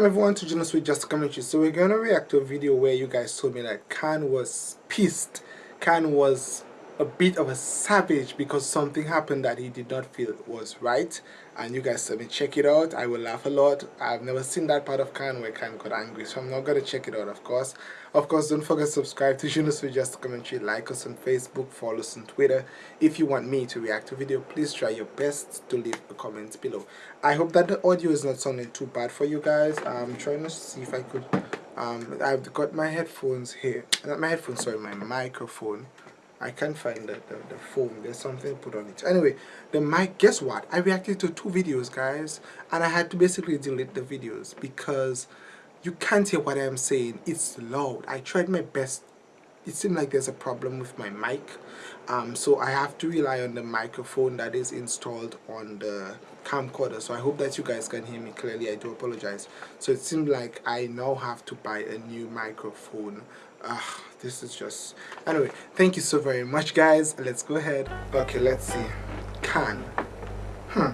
Welcome everyone to Jonas with Just Commentary. So we're gonna react to a video where you guys told me that Khan was pissed. Khan was a bit of a savage because something happened that he did not feel was right. And you guys said check it out. I will laugh a lot. I've never seen that part of Khan where Khan got angry so I'm not gonna check it out of course. Of course don't forget to subscribe to Jonas with Just Commentary. Like us on Facebook follow us on Twitter. If you want me to react to video please try your best to leave a comment below. I hope that the audio is not sounding too bad for you guys. I'm trying to see if I could um, I've got my headphones here. Not my headphones sorry my microphone I can't find the, the, the phone. There's something put on it. Anyway, the mic, guess what? I reacted to two videos, guys. And I had to basically delete the videos because you can't hear what I'm saying. It's loud. I tried my best. It seemed like there's a problem with my mic. Um, so I have to rely on the microphone that is installed on the camcorder. So I hope that you guys can hear me clearly. I do apologize. So it seems like I now have to buy a new microphone uh, this is just anyway thank you so very much guys. Let's go ahead. Okay let's see. Can. Hmm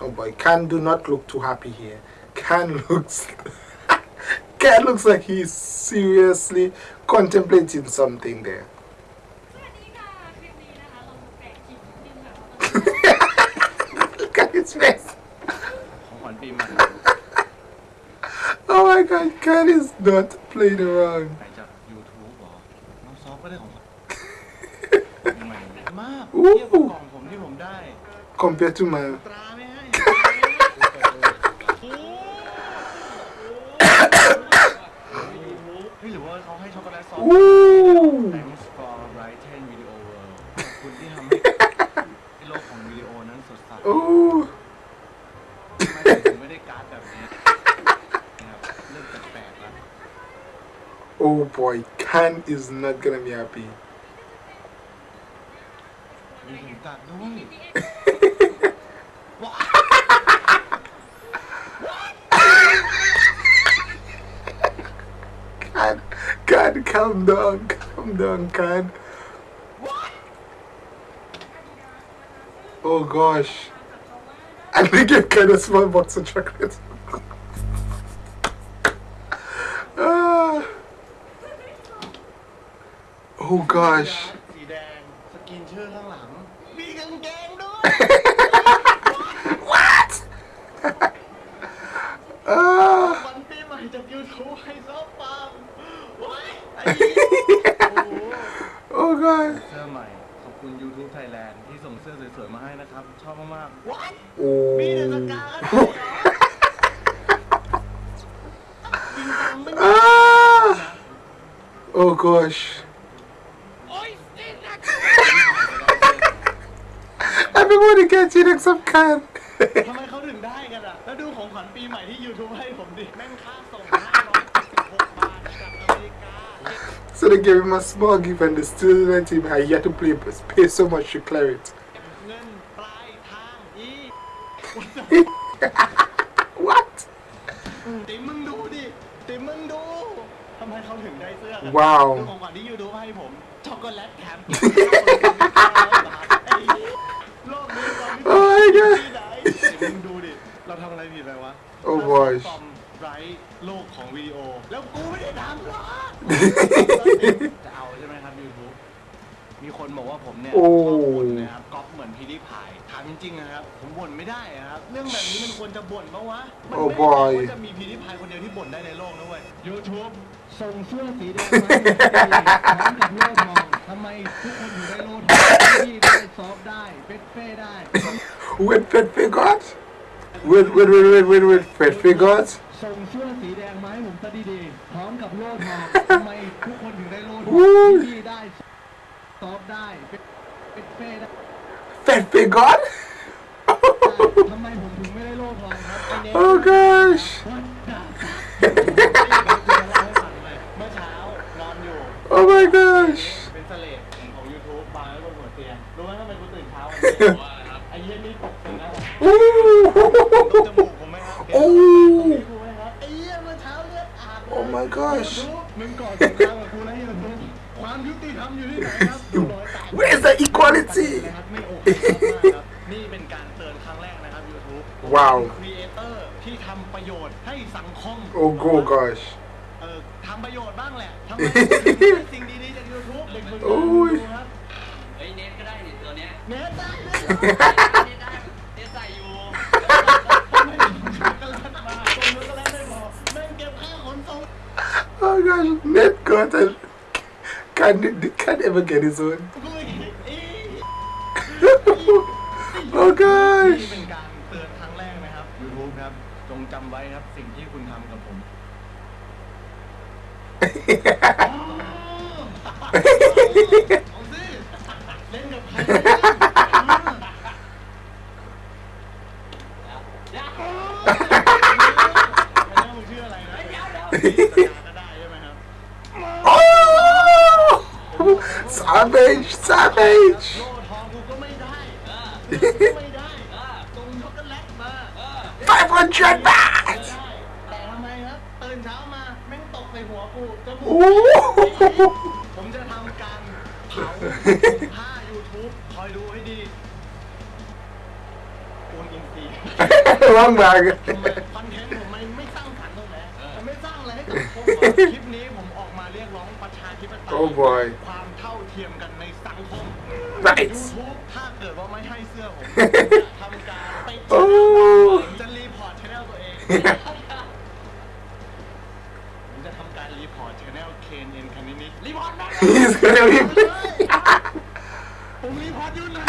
oh boy. Khan do not look too happy here. Khan looks Khan looks like he's seriously contemplating something there. Look at his face. Oh my god Khan is not playing around ก็ได้ของใหม่มากเทียบกับกล่องผมที่ผมได้ compared to my ตราไม่ให้หรือว่าเขาให้ช็อกโกแลตซอส Thanks for Brighton Video World ขอบคุณที่ทำให้โลกของวิดีโอนั้นสดใสทำไมถึงไม่ได้การ์ดแบบนี้นะครับเริ่มแปลกๆแล้ว Oh boy Khan is not gonna be happy. Khan, Khan, calm down, calm down, Khan. Oh gosh. I think you kind of small box of chocolate. Oh gosh สีแดงสกินชื่อข้างหลังมีกางเกงด้วย What วันปีใหม่จากยูทูบให้ซอฟปังว้ายโอ้ god เสื้อใหม่ขอบคุณ YouTube Thailand ที่ส่งเสื้อสวยๆมาให้นะครับ ชอบมากๆ What โอ้มีแต่สกาอ่า Oh gosh Everybody gets you next some kind ทำไมเขาถึงได้กันอะ แล้วดูของขวัญปีใหม่ที่ YouTube ให้ผมดิ แม่งค่าส่ง576บาทจากอเมริกา So they gave him a small gift and they still let him I had to play, pay so much to clear it เงินปลายทางอี What ติมึงดูดิติมึงดูทำไมเขาถึงได้เสื้อกันว้าวดูของขวัญที่ YouTube ให้ผมช็อกโกแลตแถมโลก นี้ตอนนี้ที่ไหนมึงดูดิ เราทำอะไรผิดไปวะโอ้บอยฟอมไรโลกของวิดีโอ แล้วกูไม่ได้ทำหรอจะเอาใช่ไหมครับยูทูบมีคนบอกว่าผมเนี่ยชอบบ่นนะครับก๊อปเหมือนพีดีพายถามจริงๆนะครับ ผมบ่นไม่ได้ครับ เรื่องแบบนี้มันควรจะบ่นปะวะ มันไม่ได้ว่าจะมีพีดีพายคนเดียวที่บ่นได้ในโลกนะเว้ยยูทูบส่งเสื้อสีแดงมาให้ผมกับโลกมองทำไมทุกคนอยู่ได้โล Wait, Pet Figures? Wait, wait, wait, wait, wait, wait, Pet Figures? ส่งเสื้อสีแดงมาให้ผมซะดีๆพร้อมกับโล่ทองทำไมทุกคนถึงได้โล่ทองที่ได้ซอฟได้เป็นเฟ่ได้ Pet Figures? ทำไมผมถึงไม่ได้โล่ทองครับ Oh gosh Where's the equality นะครับไม่โอเคมากครับนี่เป็นการเตือนครั้งแรกนะครับ YouTube ว้าวครีเอเตอร์ที่ ที่ทำประโยชน์ให้สังคม Oh, go gosh. เออทำประโยชน์บ้างแหละทำไมได้สิ่งดีๆจาก YouTube เด็กฝึกงาน โอ้ย ดูครับ เฮ้ยเน็ตก็ได้นี่ตัวเนี้ย เน็ตได้ เน็ตได้เน็ตใส่อยู่ ไม่ได้ช็อกโกแลตมาส่งช็อกโกแลตไม่พอแม่งเก็บค่าขนส่ง Oh gosh, Ned got it. Can't, can't ever get his own. กูไม่คิดอี Oh gosh. นี่เป็นการเตือนครั้งแรกนะครับ YouTube ครับ จงจำไว้ครับสิ่งที่คุณทำกับผม เ อ500 baht. แต่ทำไมครับตื่นเช้ามาแม่งตกใส่หัวกูจมูก Ooh. ผมจะทำการเผาผ้า YouTube คอยดูให้ดีปูนอินซีย์ Wrong bag. ทำไมคอนเทนต์ผมมันไม่สร้างสรรค์ตรงไหนมันไม่สร้างอะไรให้กับผมคลิปนี้ผมออกมาเรียกร้องประชาธิปไตย Oh boy. ความเท่าเทียมกันในสังคม Right. YouTube ถ้าเกิดว่าไม่ให้เสื้อผมจะทำการไปโผมจะทำการรีพอร์ตช anel เคนเอ็นคันนิดรีพอร์ตนะ He's gonna be. ผมรีพอร์ตอยู่นะ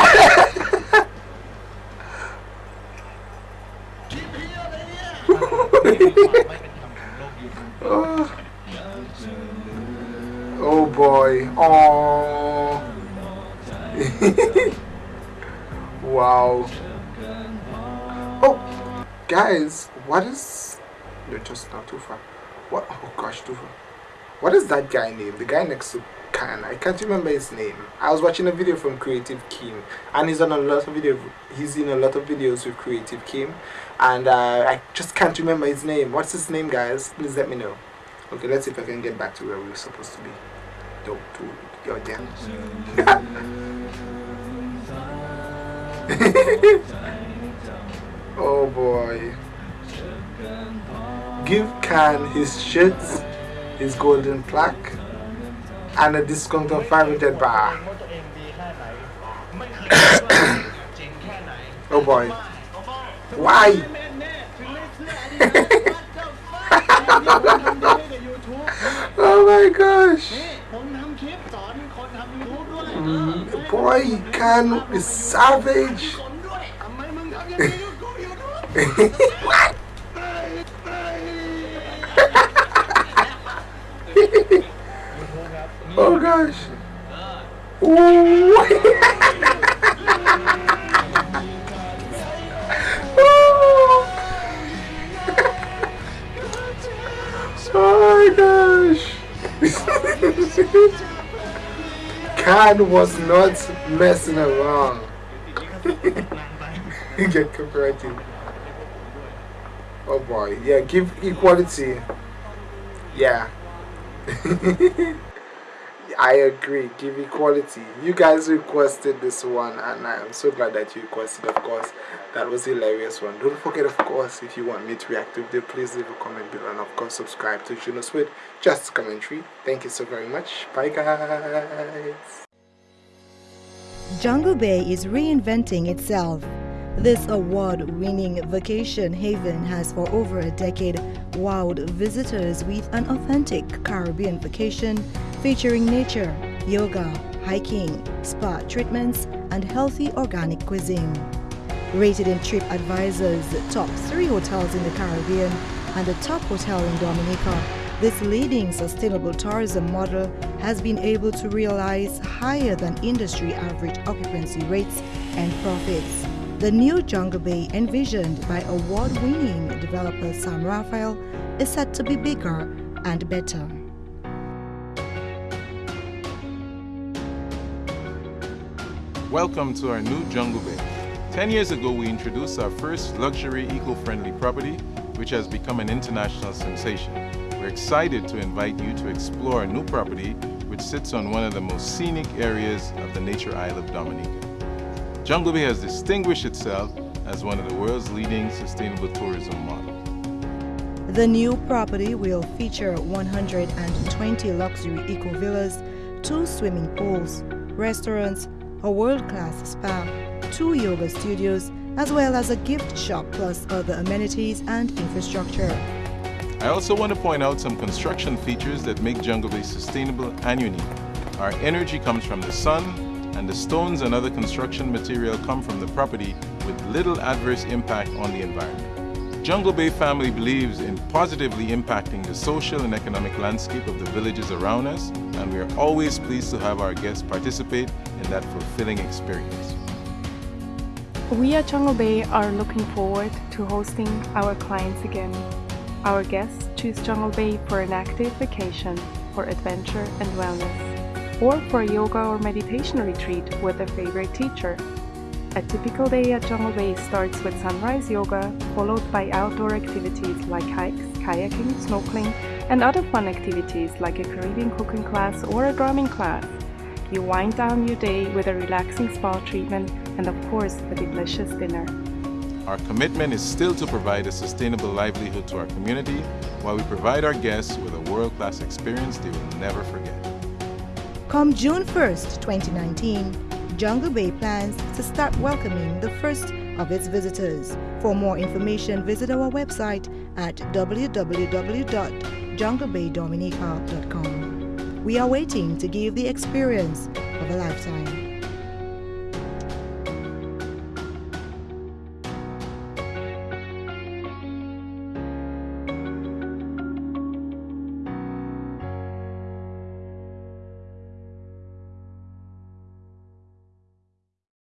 คลิปเพี้ยอะไรเนี่ยไม่เป็นธรรมของโลกยูทูบ Oh. oh boy. Oh. wow. Guys, what is? You're just not too far. What? Oh gosh, too far. What is that guy name? The guy next to Khan. I can't remember his name. I was watching a video from Creative Kim, and he's on a lot of video. He's in a lot of videos with Creative Kim, and uh, I just can't remember his name. What's his name, guys? Please let me know. Okay, let's see if I can get back to where we were supposed to be. Dope, dude. You're there boy. Give Khan his shit, his golden plaque, and a discount of 500 bar. oh boy. Why? oh my gosh. Mm-hmm. Boy, Khan is savage oh gosh. oh my gosh. Khan was not messing around. Get copyrighted. Oh boy, yeah, give equality. Yeah. I agree, give equality. You guys requested this one, and I'm so glad that you requested, of course. That was a hilarious one. Don't forget, of course, if you want me to react to it, please leave a comment below, and of course, subscribe to Juno Sweet, just commentary. Thank you so very much. Bye, guys. Jungle Bay is reinventing itself. This award winning vacation haven has for over a decade wowed visitors with an authentic Caribbean vacation featuring nature, yoga, hiking, spa treatments, and healthy organic cuisine. Rated in TripAdvisor's top three hotels in the Caribbean and the top hotel in Dominica, this leading sustainable tourism model has been able to realize higher than industry average occupancy rates and profits. The new Jungle Bay, envisioned by award winning developer Sam Raphael, is set to be bigger and better. Welcome to our new Jungle Bay. 10 years ago, we introduced our first luxury eco-friendly property, which has become an international sensation. We're excited to invite you to explore a new property which sits on one of the most scenic areas of the nature isle of Dominica. Jungle Bay has distinguished itself as one of the world's leading sustainable tourism models. The new property will feature 120 luxury eco villas, two swimming pools, restaurants, a world-class spa, two yoga studios, as well as a gift shop plus other amenities and infrastructure. I also want to point out some construction features that make Jungle Bay sustainable and unique. Our energy comes from the sun, and the stones and other construction material come from the property with little adverse impact on the environment. Jungle Bay family believes in positively impacting the social and economic landscape of the villages around us, and we are always pleased to have our guests participate in that fulfilling experience. We at Jungle Bay are looking forward to hosting our clients again. Our guests choose Jungle Bay for an active vacation, for adventure and wellness, or for a yoga or meditation retreat with a favorite teacher. A typical day at Jungle Bay starts with sunrise yoga, followed by outdoor activities like hikes, kayaking, snorkeling, and other fun activities like a Caribbean cooking class or a drumming class. You wind down your day with a relaxing spa treatment and of course a delicious dinner. Our commitment is still to provide a sustainable livelihood to our community while we provide our guests with a world-class experience they will never forget. Come June 1st, 2019, Jungle Bay plans to start welcoming the first of its visitors. For more information, visit our website at www.junglebaydominica.com. We are waiting to give the experience of a lifetime.